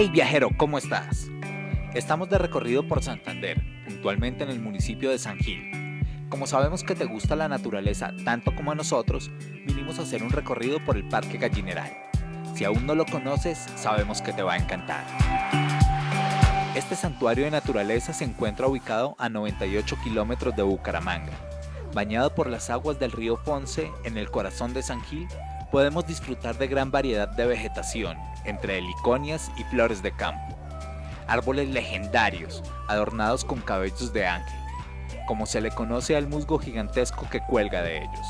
Hey viajero, ¿cómo estás? Estamos de recorrido por Santander, puntualmente en el municipio de San Gil. Como sabemos que te gusta la naturaleza tanto como a nosotros, vinimos a hacer un recorrido por el Parque Gallineral. Si aún no lo conoces, sabemos que te va a encantar. Este santuario de naturaleza se encuentra ubicado a 98 kilómetros de Bucaramanga. Bañado por las aguas del río Ponce en el corazón de San Gil, podemos disfrutar de gran variedad de vegetación, entre heliconias y flores de campo. Árboles legendarios, adornados con cabellos de ángel, como se le conoce al musgo gigantesco que cuelga de ellos.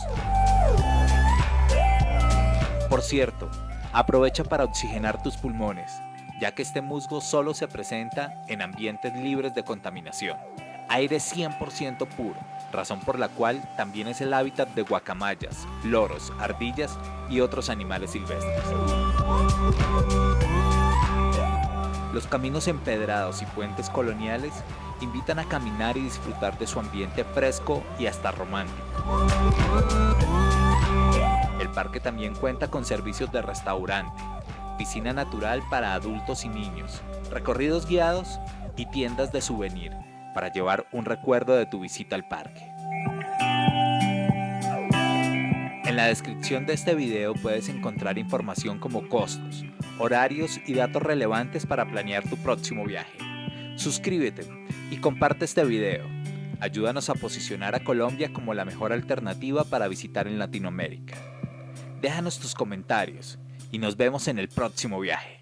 Por cierto, aprovecha para oxigenar tus pulmones, ya que este musgo solo se presenta en ambientes libres de contaminación. Aire 100% puro, razón por la cual también es el hábitat de guacamayas, loros, ardillas y otros animales silvestres. Los caminos empedrados y puentes coloniales invitan a caminar y disfrutar de su ambiente fresco y hasta romántico. El parque también cuenta con servicios de restaurante, piscina natural para adultos y niños, recorridos guiados y tiendas de souvenir para llevar un recuerdo de tu visita al parque. En la descripción de este video puedes encontrar información como costos, horarios y datos relevantes para planear tu próximo viaje. Suscríbete y comparte este video. Ayúdanos a posicionar a Colombia como la mejor alternativa para visitar en Latinoamérica. Déjanos tus comentarios y nos vemos en el próximo viaje.